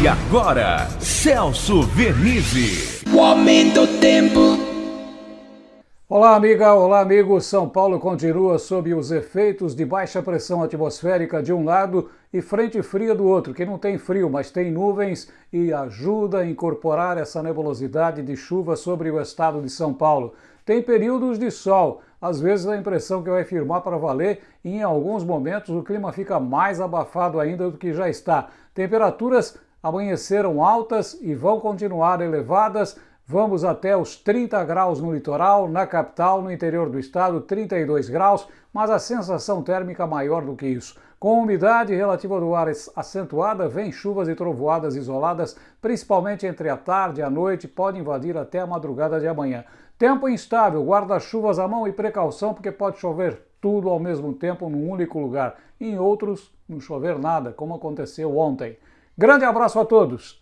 E agora, Celso Vernizzi. O aumento do tempo. Olá, amiga, olá, amigo. São Paulo continua sob os efeitos de baixa pressão atmosférica de um lado e frente fria do outro, que não tem frio, mas tem nuvens e ajuda a incorporar essa nebulosidade de chuva sobre o estado de São Paulo. Tem períodos de sol, às vezes dá a impressão que vai firmar para valer e em alguns momentos o clima fica mais abafado ainda do que já está. Temperaturas amanheceram altas e vão continuar elevadas. Vamos até os 30 graus no litoral, na capital, no interior do estado, 32 graus, mas a sensação térmica maior do que isso. Com umidade relativa do ar acentuada, vem chuvas e trovoadas isoladas, principalmente entre a tarde e a noite, pode invadir até a madrugada de amanhã. Tempo instável, guarda-chuvas à mão e precaução, porque pode chover tudo ao mesmo tempo num único lugar. Em outros, não chover nada, como aconteceu ontem. Grande abraço a todos.